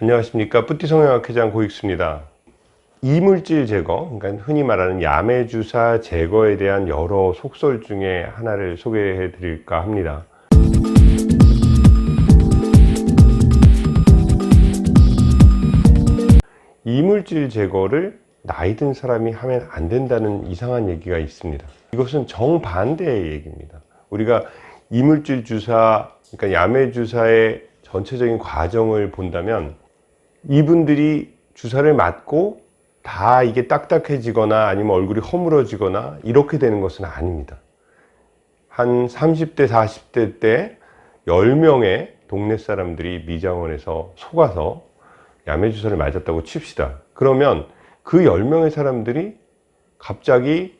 안녕하십니까. 뿌띠성형학회장 고익수입니다. 이물질 제거 그러니까 흔히 말하는 야매주사 제거에 대한 여러 속설 중에 하나를 소개해 드릴까 합니다. 이물질 제거를 나이 든 사람이 하면 안 된다는 이상한 얘기가 있습니다. 이것은 정반대의 얘기입니다. 우리가 이물질 주사 그러니까 야매 주사의 전체적인 과정을 본다면 이분들이 주사를 맞고 다 이게 딱딱해지거나 아니면 얼굴이 허물어지거나 이렇게 되는 것은 아닙니다. 한 30대 40대 때 10명의 동네 사람들이 미장원에서 속아서 야매주사를 맞았다고 칩시다. 그러면 그 10명의 사람들이 갑자기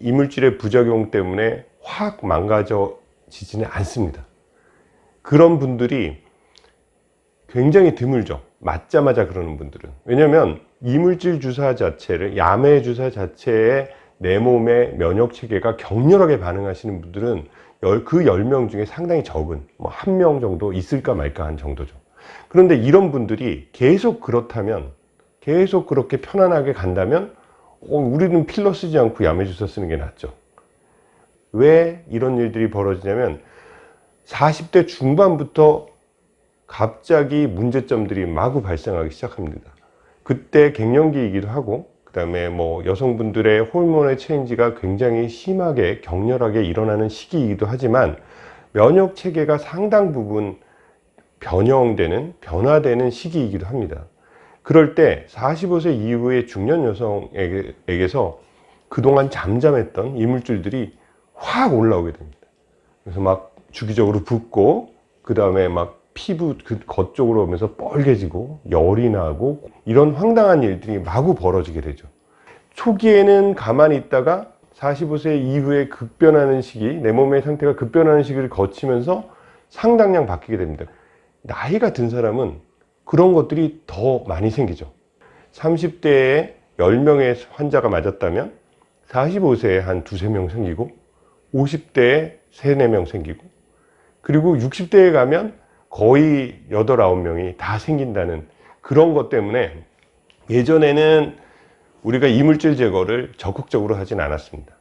이물질의 부작용 때문에 확 망가져지지는 않습니다. 그런 분들이 굉장히 드물죠 맞자마자 그러는 분들은. 왜냐하면 이물질 주사 자체를 야매 주사 자체에 내 몸의 면역 체계가 격렬하게 반응하시는 분들은 그 10명 중에 상당히 적은 뭐 한 명 정도 있을까 말까 한 정도죠. 그런데 이런 분들이 계속 그렇다면 계속 그렇게 편안하게 간다면 어, 우리는 필러 쓰지 않고 야매 주사 쓰는 게 낫죠. 왜 이런 일들이 벌어지냐면 40대 중반부터 갑자기 문제점들이 마구 발생하기 시작합니다. 그때 갱년기이기도 하고 그 다음에 뭐 여성분들의 호르몬의 체인지가 굉장히 심하게 격렬하게 일어나는 시기이기도 하지만 면역 체계가 상당 부분 변형되는 변화되는 시기이기도 합니다. 그럴 때 45세 이후의 중년 여성에게서 그동안 잠잠했던 이물질들이 확 올라오게 됩니다. 그래서 막 주기적으로 붓고 그 다음에 막 피부 그 겉쪽으로 오면서 뻘개지고 열이 나고 이런 황당한 일들이 마구 벌어지게 되죠. 초기에는 가만히 있다가 45세 이후에 급변하는 시기 내 몸의 상태가 급변하는 시기를 거치면서 상당량 바뀌게 됩니다. 나이가 든 사람은 그런 것들이 더 많이 생기죠. 30대에 10명의 환자가 맞았다면 45세에 한 두세 명 생기고 50대에 3, 4명 생기고 그리고 60대에 가면 거의 8, 9명이 다 생긴다는 그런 것 때문에 예전에는 우리가 이물질 제거를 적극적으로 하진 않았습니다.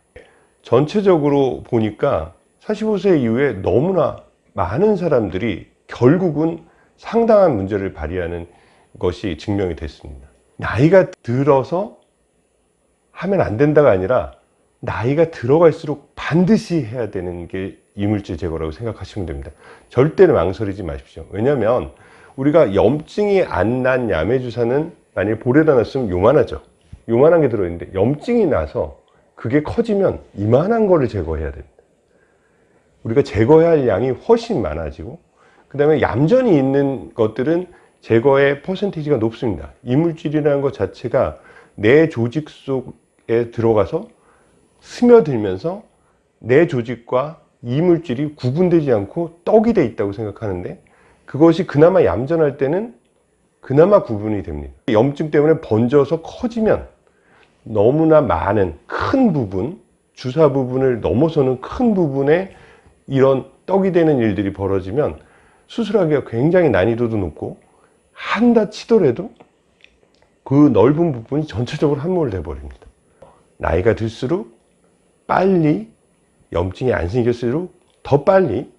전체적으로 보니까 45세 이후에 너무나 많은 사람들이 결국은 상당한 문제를 발휘하는 것이 증명이 됐습니다. 나이가 들어서 하면 안 된다가 아니라 나이가 들어갈수록 반드시 해야 되는 게 이물질 제거라고 생각하시면 됩니다. 절대로 망설이지 마십시오. 왜냐하면 우리가 염증이 안 난 야매주사는 만약에 볼에다 놨으면 요만하죠. 요만한 게 들어있는데 염증이 나서 그게 커지면 이만한 거를 제거해야 됩니다. 우리가 제거해야 할 양이 훨씬 많아지고 그 다음에 얌전히 있는 것들은 제거의 퍼센티지가 높습니다. 이물질이라는 것 자체가 내 조직 속에 들어가서 스며들면서 내 조직과 이물질이 구분되지 않고 떡이 돼 있다고 생각하는데 그것이 그나마 얌전할 때는 그나마 구분이 됩니다. 염증 때문에 번져서 커지면 너무나 많은 큰 부분 주사 부분을 넘어서는 큰 부분에 이런 떡이 되는 일들이 벌어지면 수술하기가 굉장히 난이도도 높고 한다 치더라도 그 넓은 부분이 전체적으로 함몰돼 버립니다. 나이가 들수록 빨리 염증이 안 생겼을수록 더 빨리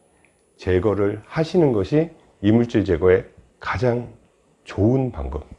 제거를 하시는 것이 이물질 제거의 가장 좋은 방법입니다